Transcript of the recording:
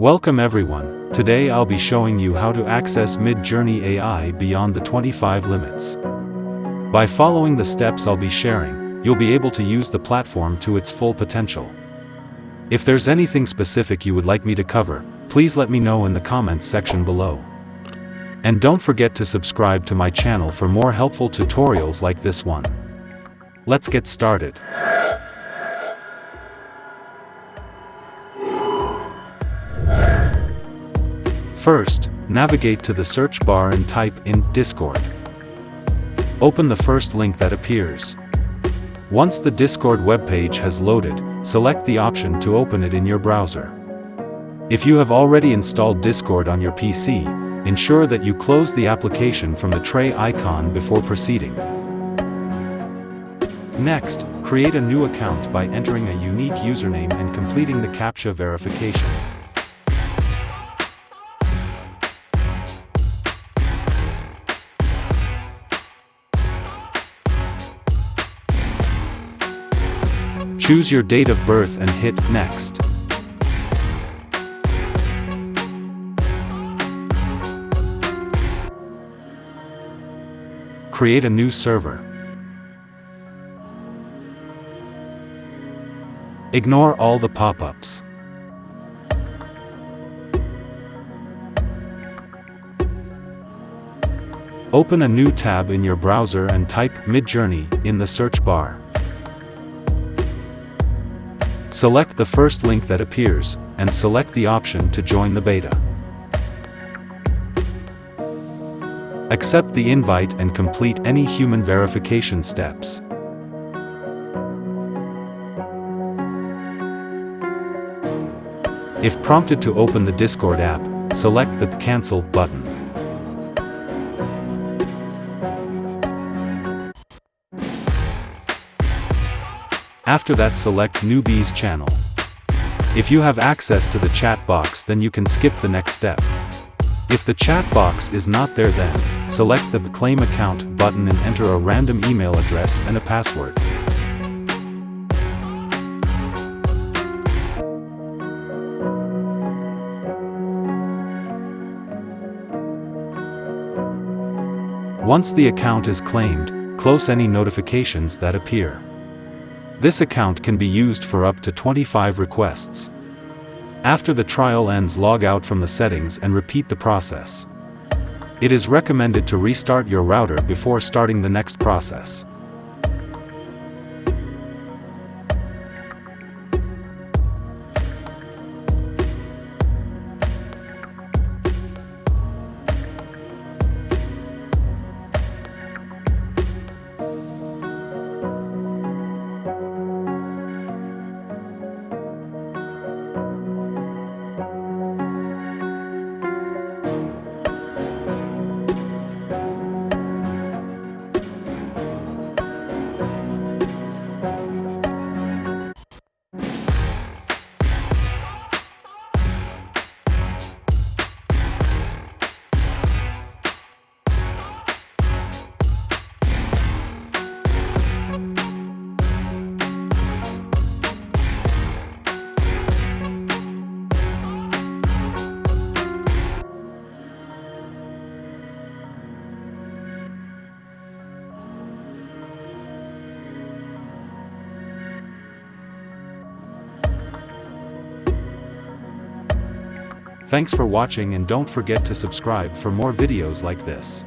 Welcome everyone, today I'll be showing you how to access Midjourney AI beyond the 25 limits. By following the steps I'll be sharing, you'll be able to use the platform to its full potential. If there's anything specific you would like me to cover, please let me know in the comments section below. And don't forget to subscribe to my channel for more helpful tutorials like this one. Let's get started. First, navigate to the search bar and type in Discord. Open the first link that appears. Once the Discord webpage has loaded, select the option to open it in your browser. If you have already installed Discord on your PC, ensure that you close the application from the tray icon before proceeding. Next, create a new account by entering a unique username and completing the CAPTCHA verification. Choose your date of birth and hit Next. Create a new server. Ignore all the pop-ups. Open a new tab in your browser and type Midjourney in the search bar. Select the first link that appears, and select the option to join the beta. Accept the invite and complete any human verification steps. If prompted to open the Discord app, select the Cancel button. After that select Newbies channel. If you have access to the chat box then you can skip the next step. If the chat box is not there then, select the Claim Account button and enter a random email address and a password. Once the account is claimed, close any notifications that appear. This account can be used for up to 25 requests. After the trial ends log out from the settings and repeat the process. It is recommended to restart your router before starting the next process. Thanks for watching and don't forget to subscribe for more videos like this.